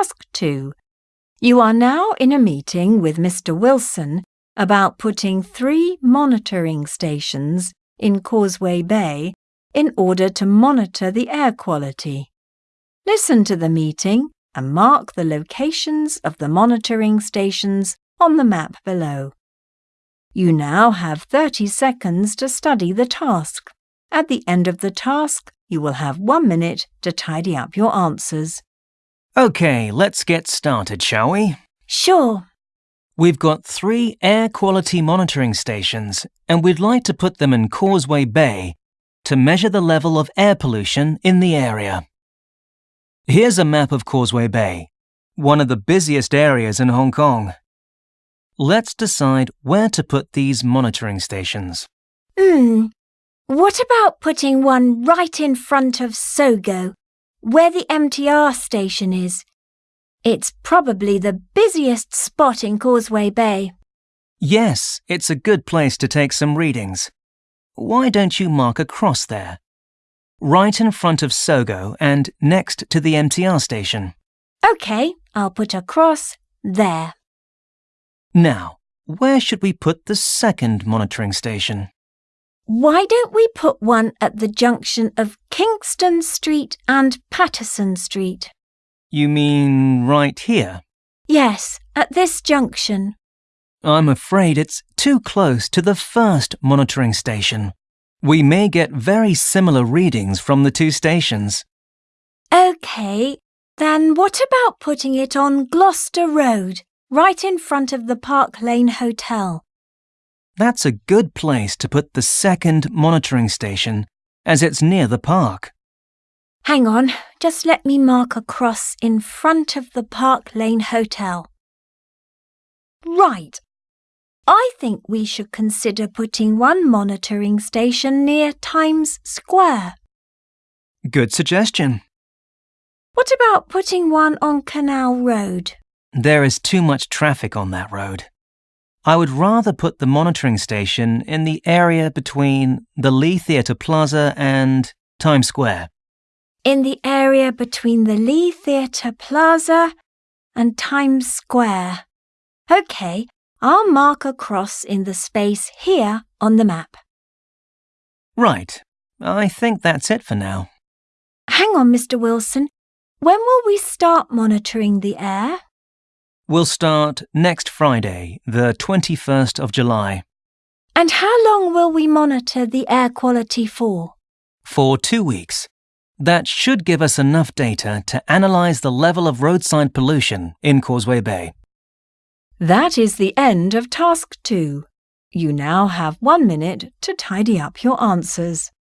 Task 2. You are now in a meeting with Mr. Wilson about putting three monitoring stations in Causeway Bay in order to monitor the air quality. Listen to the meeting and mark the locations of the monitoring stations on the map below. You now have 30 seconds to study the task. At the end of the task, you will have one minute to tidy up your answers. OK, let's get started, shall we? Sure. We've got three air quality monitoring stations, and we'd like to put them in Causeway Bay to measure the level of air pollution in the area. Here's a map of Causeway Bay, one of the busiest areas in Hong Kong. Let's decide where to put these monitoring stations. Hmm. What about putting one right in front of Sogo, where the MTR station is? It's probably the busiest spot in Causeway Bay. Yes, it's a good place to take some readings. Why don't you mark a cross there? right in front of Sogo and next to the MTR station. OK, I'll put a cross there. Now, where should we put the second monitoring station? Why don't we put one at the junction of Kingston Street and Paterson Street? You mean right here? Yes, at this junction. I'm afraid it's too close to the first monitoring station. We may get very similar readings from the two stations. OK, then what about putting it on Gloucester Road, right in front of the Park Lane Hotel? That's a good place to put the second monitoring station, as it's near the park. Hang on, just let me mark a cross in front of the Park Lane Hotel. Right, I think we should consider putting one monitoring station near Times Square. Good suggestion. What about putting one on Canal Road? There is too much traffic on that road. I would rather put the monitoring station in the area between the Lee Theatre Plaza and Times Square. In the area between the Lee Theatre Plaza and Times Square. OK, I'll mark a cross in the space here on the map. Right. I think that's it for now. Hang on, Mr. Wilson. When will we start monitoring the air? We'll start next Friday, the 21st of July. And how long will we monitor the air quality for? For two weeks. That should give us enough data to analyse the level of roadside pollution in Causeway Bay. That is the end of task two. You now have one minute to tidy up your answers.